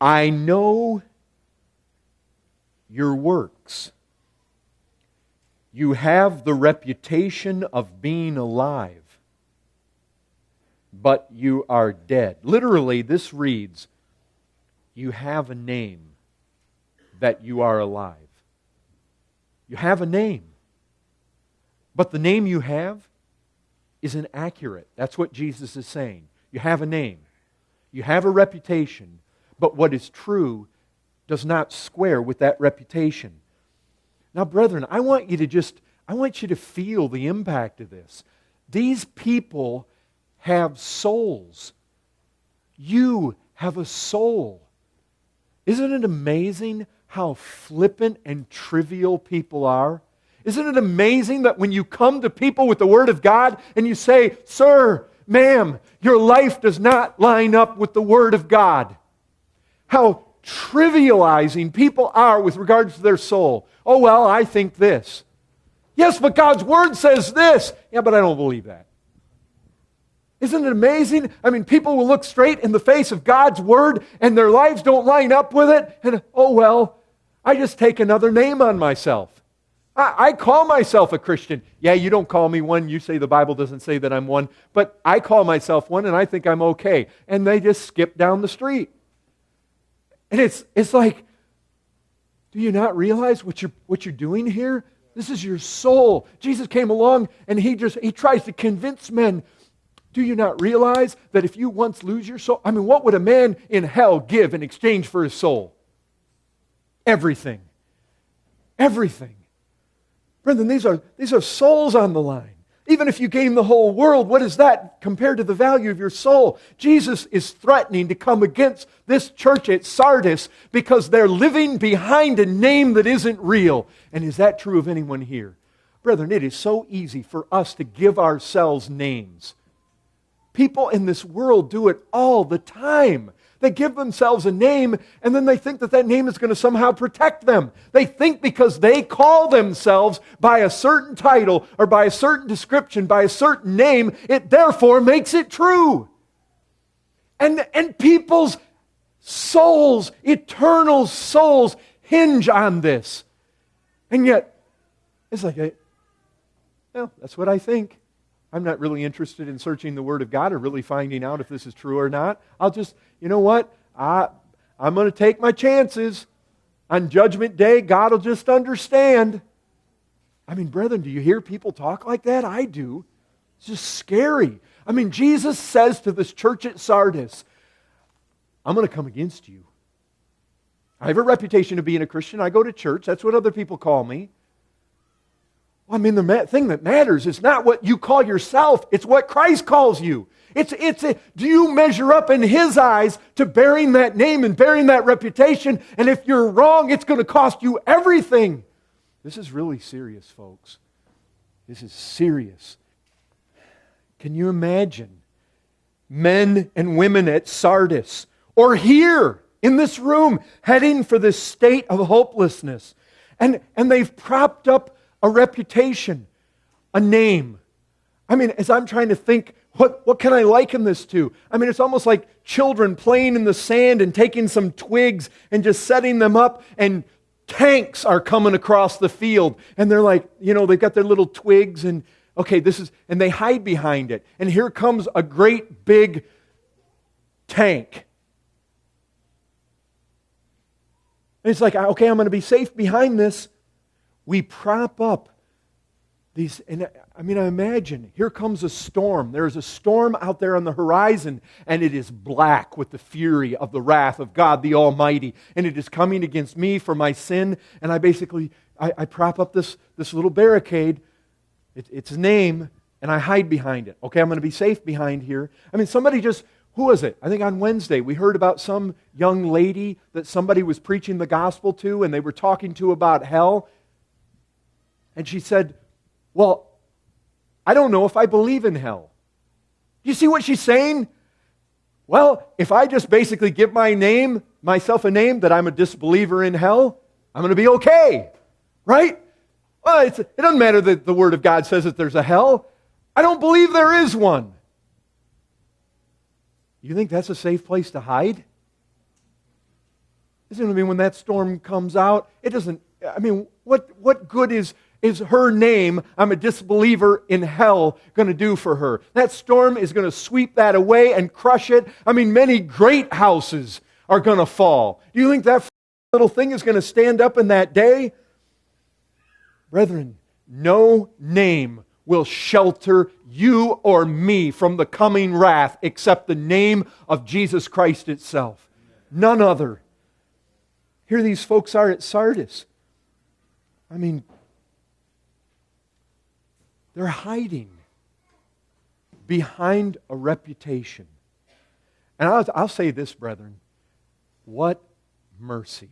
I know your works. You have the reputation of being alive, but you are dead. Literally, this reads, You have a name that you are alive. You have a name. But the name you have is inaccurate. That's what Jesus is saying. You have a name, you have a reputation, but what is true does not square with that reputation. Now, brethren, I want you to just, I want you to feel the impact of this. These people have souls. You have a soul. Isn't it amazing how flippant and trivial people are? Isn't it amazing that when you come to people with the Word of God and you say, Sir, ma'am, your life does not line up with the Word of God? How trivializing people are with regards to their soul. Oh, well, I think this. Yes, but God's Word says this. Yeah, but I don't believe that. Isn't it amazing? I mean, people will look straight in the face of God's Word and their lives don't line up with it. And, oh, well, I just take another name on myself. I, I, call myself a Christian. Yeah, you don't call me one. You say the Bible doesn't say that I'm one. But I call myself one and I think I'm okay. And they just skip down the street. And it's, it's like, do you not realize what you're, what you're doing here? This is your soul. Jesus came along and he just he tries to convince men. Do you not realize that if you once lose your soul, I mean, what would a man in hell give in exchange for his soul? Everything. Everything. Brethren, these are, these are souls on the line. Even if you gain the whole world, what is that compared to the value of your soul? Jesus is threatening to come against this church at Sardis because they're living behind a name that isn't real. And is that true of anyone here? Brethren, it is so easy for us to give ourselves names. People in this world do it all the time. They give themselves a name and then they think that that name is going to somehow protect them. They think because they call themselves by a certain title or by a certain description, by a certain name, it therefore makes it true. And, and people's souls, eternal souls, hinge on this. And yet, it's like, eh, well, that's what I think. I'm not really interested in searching the Word of God or really finding out if this is true or not. I'll just, you know what? I, I'm going to take my chances. On Judgment Day, God will just understand. I mean, brethren, do you hear people talk like that? I do. It's just scary. I mean, Jesus says to this church at Sardis, I'm going to come against you. I have a reputation of being a Christian. I go to church. That's what other people call me. I mean, the thing that matters is not what you call yourself, it's what Christ calls you. It's, it's a, do you measure up in His eyes to bearing that name and bearing that reputation? And if you're wrong, it's going to cost you everything. This is really serious, folks. This is serious. Can you imagine men and women at Sardis or here in this room heading for this state of hopelessness? And, and they've propped up a reputation, a name. I mean, as I'm trying to think, what, what can I liken this to? I mean, it's almost like children playing in the sand and taking some twigs and just setting them up, and tanks are coming across the field. And they're like, you know, they've got their little twigs, and okay, this is, and they hide behind it. And here comes a great big tank. And it's like, okay, I'm going to be safe behind this we prop up these, and I mean, I imagine here comes a storm. There is a storm out there on the horizon, and it is black with the fury of the wrath of God the Almighty. And it is coming against me for my sin. And I basically, I, I prop up this, this little barricade. It, it's name, and I hide behind it. Okay, I'm going to be safe behind here. I mean, somebody just, who was it? I think on Wednesday we heard about some young lady that somebody was preaching the gospel to, and they were talking to about hell. And she said, Well, I don't know if I believe in hell. You see what she's saying? Well, if I just basically give my name, myself a name that I'm a disbeliever in hell, I'm going to be okay. Right? Well, it doesn't matter that the Word of God says that there's a hell. I don't believe there is one. You think that's a safe place to hide? Isn't it? I mean, when that storm comes out, it doesn't, I mean, what, what good is, is her name, I'm a disbeliever in hell, going to do for her? That storm is going to sweep that away and crush it. I mean, many great houses are going to fall. Do you think that little thing is going to stand up in that day? Brethren, no name will shelter you or me from the coming wrath except the name of Jesus Christ itself. None other. Here these folks are at Sardis. I mean, they're hiding behind a reputation. And I'll, I'll say this, brethren what mercy.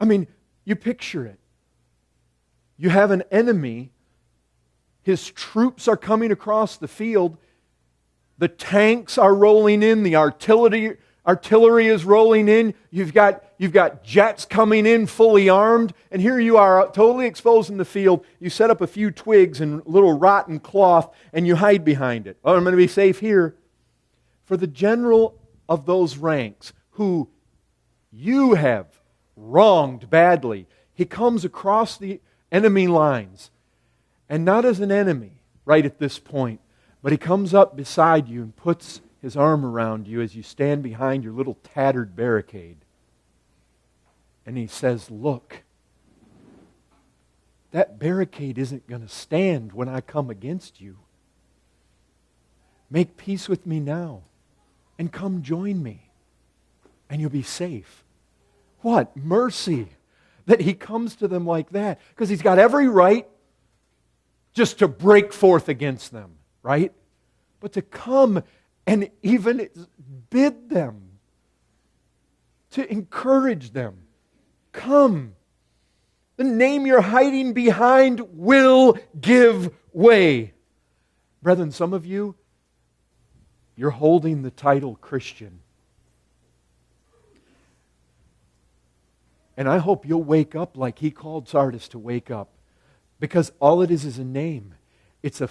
I mean, you picture it. You have an enemy, his troops are coming across the field, the tanks are rolling in, the artillery artillery is rolling in. You've got, you've got jets coming in fully armed. And here you are, totally exposed in the field. You set up a few twigs and little rotten cloth and you hide behind it. Oh, I'm going to be safe here. For the general of those ranks who you have wronged badly, he comes across the enemy lines. And not as an enemy right at this point, but he comes up beside you and puts his arm around you as you stand behind your little tattered barricade. And he says, Look, that barricade isn't going to stand when I come against you. Make peace with me now and come join me, and you'll be safe. What mercy that he comes to them like that because he's got every right just to break forth against them, right? But to come and even bid them, to encourage them. Come. The name you're hiding behind will give way. Brethren, some of you, you're holding the title Christian. And I hope you'll wake up like he called Sardis to wake up. Because all it is is a name. It's a,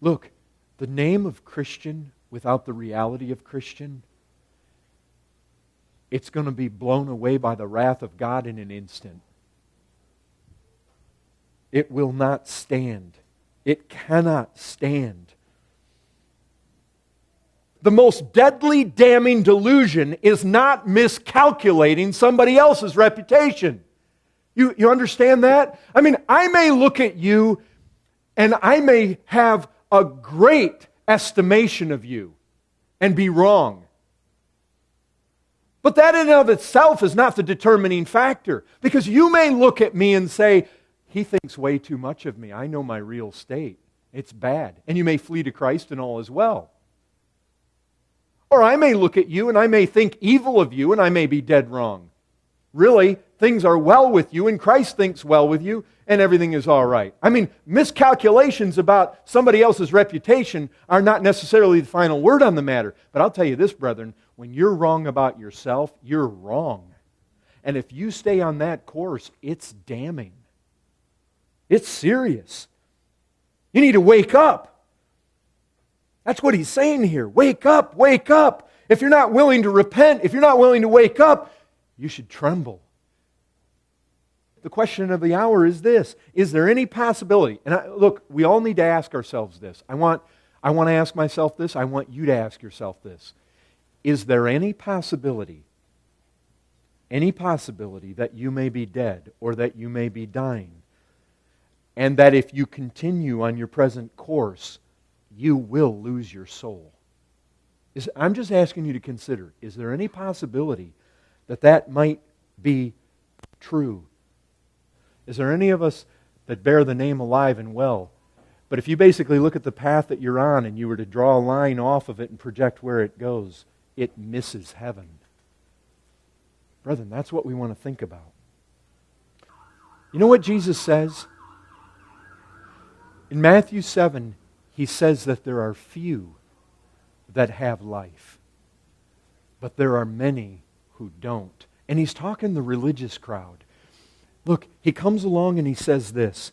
look, the name of Christian without the reality of Christian, it's going to be blown away by the wrath of God in an instant. It will not stand. It cannot stand. The most deadly, damning delusion is not miscalculating somebody else's reputation. You, you understand that? I mean, I may look at you and I may have a great estimation of you and be wrong. But that in and of itself is not the determining factor because you may look at me and say, He thinks way too much of me. I know my real state. It's bad. And you may flee to Christ and all as well. Or I may look at you and I may think evil of you and I may be dead wrong. Really, things are well with you and Christ thinks well with you and everything is all right. I mean, miscalculations about somebody else's reputation are not necessarily the final word on the matter. But I'll tell you this, brethren, when you're wrong about yourself, you're wrong. And if you stay on that course, it's damning. It's serious. You need to wake up. That's what he's saying here. Wake up, wake up. If you're not willing to repent, if you're not willing to wake up, you should tremble the question of the hour is this Is there any possibility? And I, look, we all need to ask ourselves this. I want, I want to ask myself this. I want you to ask yourself this. Is there any possibility, any possibility that you may be dead or that you may be dying? And that if you continue on your present course, you will lose your soul. Is, I'm just asking you to consider is there any possibility that that might be true? Is there any of us that bear the name alive and well? But if you basically look at the path that you're on and you were to draw a line off of it and project where it goes, it misses heaven. Brethren, that's what we want to think about. You know what Jesus says? In Matthew 7, he says that there are few that have life, but there are many who don't. And he's talking the religious crowd. Look, he comes along and he says this.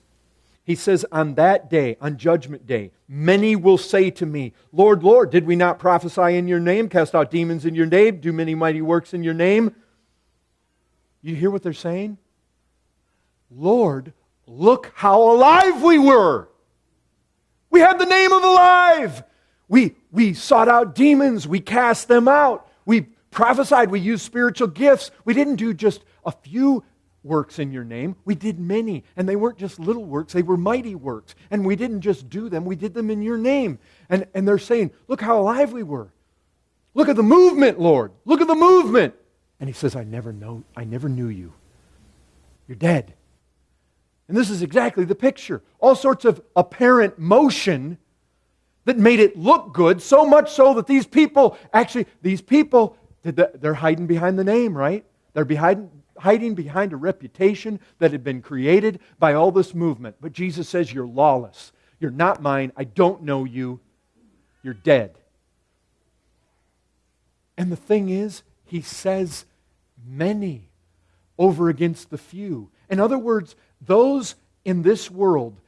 He says, On that day, on Judgment Day, many will say to me, Lord, Lord, did we not prophesy in your name, cast out demons in your name, do many mighty works in your name? You hear what they're saying? Lord, look how alive we were. We had the name of alive. We, we sought out demons. We cast them out. We prophesied. We used spiritual gifts. We didn't do just a few works in your name. We did many. And they weren't just little works, they were mighty works. And we didn't just do them, we did them in your name. And, and they're saying, Look how alive we were. Look at the movement, Lord. Look at the movement. And he says, I never know, I never knew you. You're dead. And this is exactly the picture. All sorts of apparent motion that made it look good, so much so that these people actually, these people, they're hiding behind the name, right? They're behind, hiding behind a reputation that had been created by all this movement. But Jesus says, You're lawless. You're not mine. I don't know you. You're dead. And the thing is, he says many over against the few. In other words, those in this world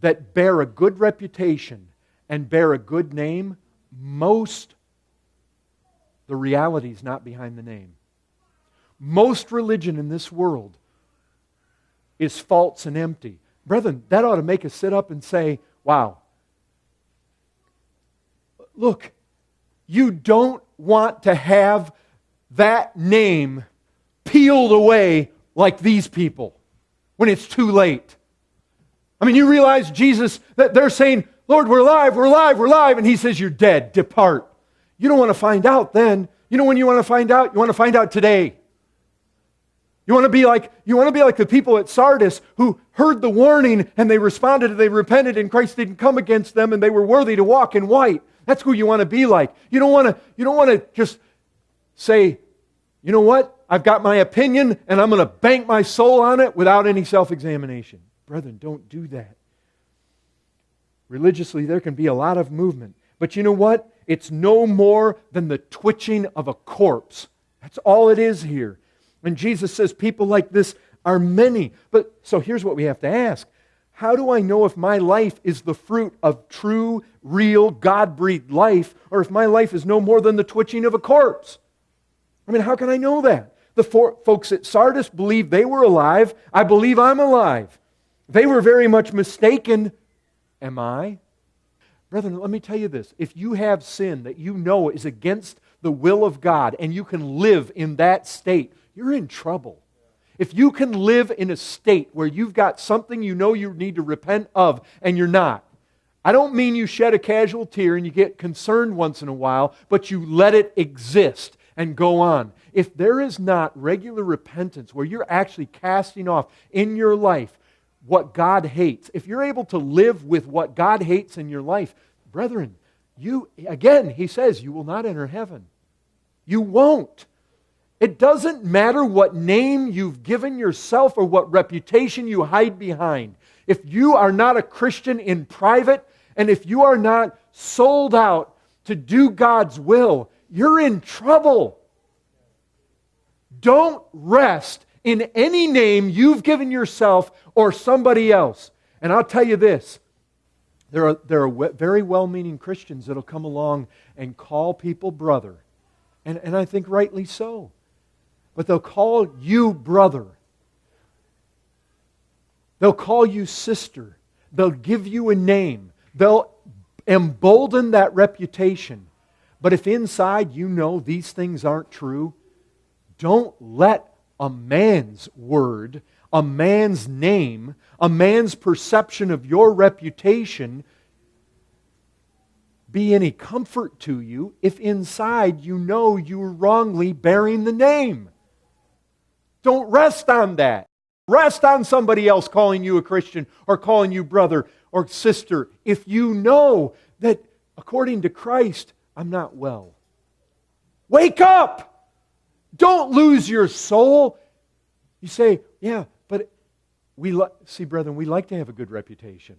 that bear a good reputation and bear a good name, most the reality is not behind the name. Most religion in this world is false and empty. Brethren, that ought to make us sit up and say, wow. Look, you don't want to have that name peeled away like these people when it's too late. I mean, you realize Jesus, that they're saying, Lord, we're alive, we're alive, we're alive. And he says, You're dead, depart. You don't want to find out then. You know when you want to find out? You want to find out today. You want to be like you want to be like the people at Sardis who heard the warning and they responded and they repented and Christ didn't come against them and they were worthy to walk in white. That's who you want to be like. You don't want to you don't want to just say, "You know what? I've got my opinion and I'm going to bank my soul on it without any self examination. Brethren, don't do that. Religiously, there can be a lot of movement. But you know what? It's no more than the twitching of a corpse. That's all it is here. And Jesus says people like this are many. But so here's what we have to ask How do I know if my life is the fruit of true, real, God breathed life, or if my life is no more than the twitching of a corpse? I mean, how can I know that? The four, folks at Sardis believed they were alive. I believe I'm alive. They were very much mistaken. Am I? Brethren, let me tell you this. If you have sin that you know is against the will of God and you can live in that state, you're in trouble. If you can live in a state where you've got something you know you need to repent of and you're not, I don't mean you shed a casual tear and you get concerned once in a while, but you let it exist and go on if there is not regular repentance where you're actually casting off in your life what God hates, if you're able to live with what God hates in your life, brethren, you, again, he says, you will not enter heaven. You won't. It doesn't matter what name you've given yourself or what reputation you hide behind. If you are not a Christian in private and if you are not sold out to do God's will, you're in trouble. Don't rest in any name you've given yourself or somebody else. And I'll tell you this there are, there are very well meaning Christians that'll come along and call people brother. And, and I think rightly so. But they'll call you brother. They'll call you sister. They'll give you a name. They'll embolden that reputation. But if inside you know these things aren't true, don't let a man's word, a man's name, a man's perception of your reputation be any comfort to you if inside you know you're wrongly bearing the name. Don't rest on that. Rest on somebody else calling you a Christian or calling you brother or sister if you know that according to Christ, I'm not well. Wake up! Don't lose your soul. You say, yeah, but we li- see, brethren, we like to have a good reputation.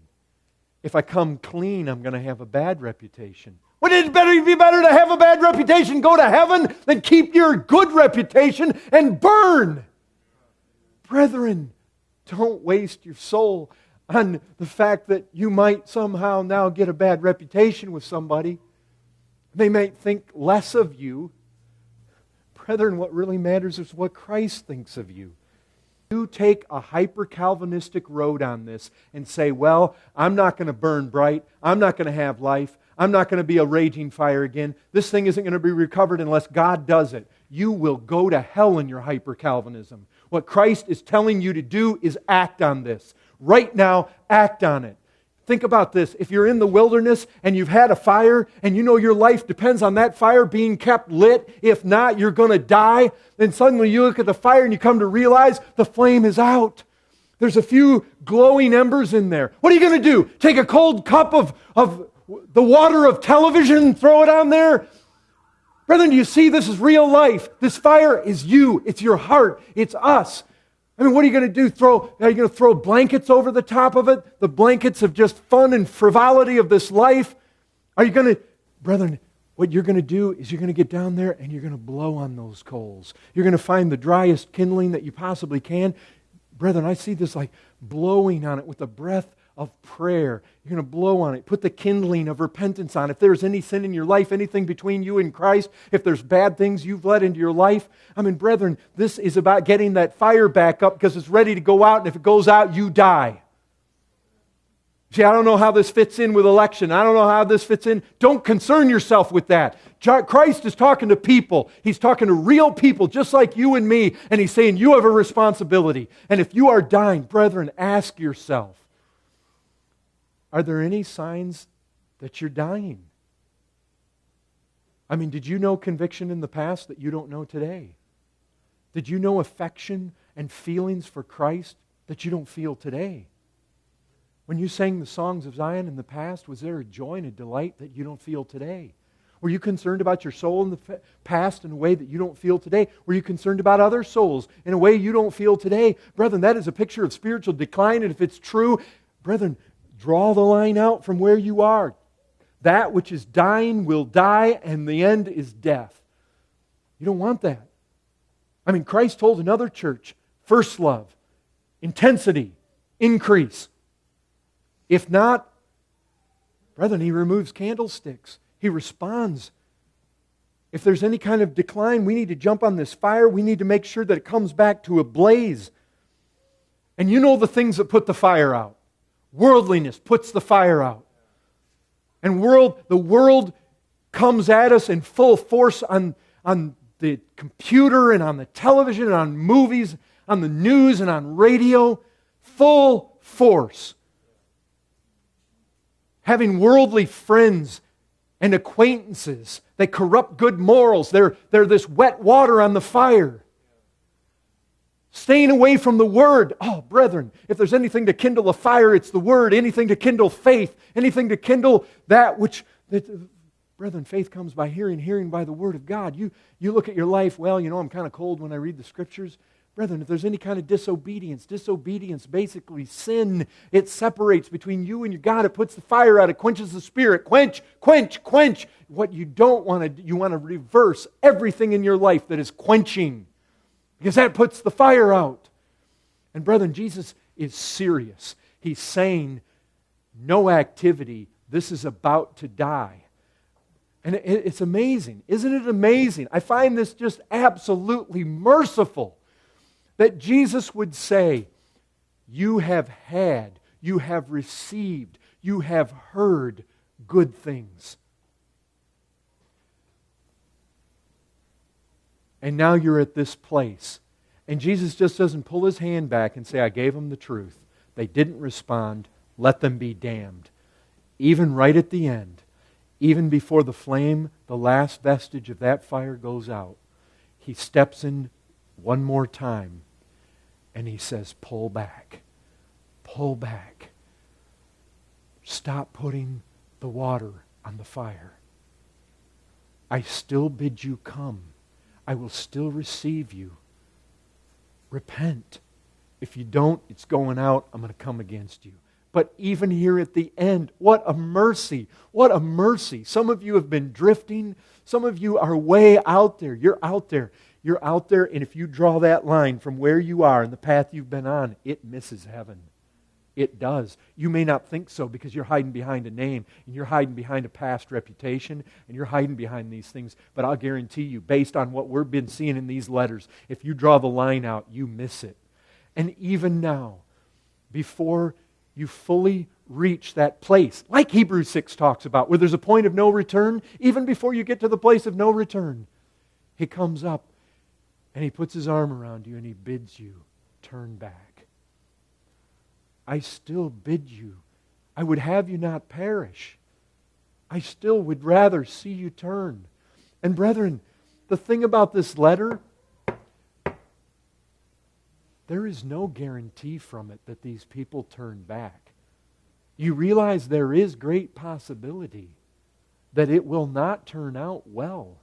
If I come clean, I'm going to have a bad reputation. Wouldn't it better be better to have a bad reputation, go to heaven, than keep your good reputation and burn? Brethren, don't waste your soul on the fact that you might somehow now get a bad reputation with somebody. They might think less of you Brethren, what really matters is what Christ thinks of you. you take a hyper Calvinistic road on this and say, well, I'm not going to burn bright, I'm not going to have life, I'm not going to be a raging fire again, this thing isn't going to be recovered unless God does it, you will go to hell in your hyper Calvinism. What Christ is telling you to do is act on this. Right now, act on it. Think about this. If you're in the wilderness and you've had a fire and you know your life depends on that fire being kept lit, if not, you're going to die, then suddenly you look at the fire and you come to realize the flame is out. There's a few glowing embers in there. What are you going to do? Take a cold cup of, of the water of television and throw it on there? Brethren, do you see this is real life? This fire is you, it's your heart, it's us. I mean, what are you going to do? Throw, are you going to throw blankets over the top of it? The blankets of just fun and frivolity of this life? Are you going to, brethren, what you're going to do is you're going to get down there and you're going to blow on those coals. You're going to find the driest kindling that you possibly can. Brethren, I see this like blowing on it with the breath of prayer. You're going to blow on it. Put the kindling of repentance on. If there's any sin in your life, anything between you and Christ, if there's bad things you've let into your life, I mean, brethren, this is about getting that fire back up because it's ready to go out, and if it goes out, you die. See, I don't know how this fits in with election. I don't know how this fits in. Don't concern yourself with that. Christ is talking to people. He's talking to real people just like you and me, and he's saying you have a responsibility. And if you are dying, brethren, ask yourself are there any signs that you're dying? I mean, did you know conviction in the past that you don't know today? Did you know affection and feelings for Christ that you don't feel today? When you sang the songs of Zion in the past, was there a joy and a delight that you don't feel today? Were you concerned about your soul in the past in a way that you don't feel today? Were you concerned about other souls in a way you don't feel today? Brethren, that is a picture of spiritual decline, and if it's true, brethren, Draw the line out from where you are. That which is dying will die, and the end is death. You don't want that. I mean, Christ told another church first love, intensity, increase. If not, brethren, he removes candlesticks. He responds. If there's any kind of decline, we need to jump on this fire. We need to make sure that it comes back to a blaze. And you know the things that put the fire out. Worldliness puts the fire out. And world, the world comes at us in full force on, on the computer and on the television and on movies, on the news and on radio. Full force. Having worldly friends and acquaintances they corrupt good morals. They're, they're this wet water on the fire. Staying away from the Word. Oh, brethren, if there's anything to kindle a fire, it's the Word. Anything to kindle faith. Anything to kindle that which. That, brethren, faith comes by hearing, hearing by the Word of God. You, you look at your life, well, you know, I'm kind of cold when I read the Scriptures. Brethren, if there's any kind of disobedience, disobedience, basically sin, it separates between you and your God. It puts the fire out. It quenches the spirit. Quench, quench, quench. What you don't want to, you want to reverse everything in your life that is quenching because that puts the fire out. And, brethren, Jesus is serious. He's saying, no activity, this is about to die. And it's amazing. Isn't it amazing? I find this just absolutely merciful that Jesus would say, You have had, you have received, you have heard good things. And now you're at this place. And Jesus just doesn't pull his hand back and say, I gave them the truth. They didn't respond. Let them be damned. Even right at the end, even before the flame, the last vestige of that fire goes out, he steps in one more time and he says, Pull back. Pull back. Stop putting the water on the fire. I still bid you come. I will still receive you. Repent. If you don't, it's going out. I'm going to come against you. But even here at the end, what a mercy. What a mercy. Some of you have been drifting. Some of you are way out there. You're out there. You're out there, and if you draw that line from where you are and the path you've been on, it misses heaven. It does. You may not think so because you're hiding behind a name and you're hiding behind a past reputation and you're hiding behind these things. But I'll guarantee you, based on what we've been seeing in these letters, if you draw the line out, you miss it. And even now, before you fully reach that place, like Hebrews 6 talks about, where there's a point of no return, even before you get to the place of no return, He comes up and He puts His arm around you and He bids you turn back. I still bid you. I would have you not perish. I still would rather see you turn. And brethren, the thing about this letter, there is no guarantee from it that these people turn back. You realize there is great possibility that it will not turn out well.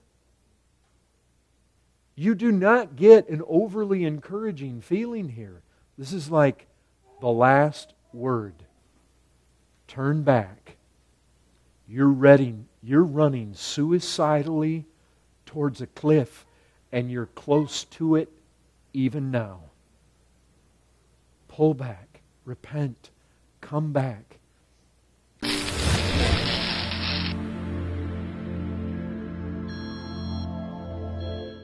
You do not get an overly encouraging feeling here. This is like the last word. Turn back. You're ready, you're running suicidally towards a cliff and you're close to it even now. Pull back, repent, come back.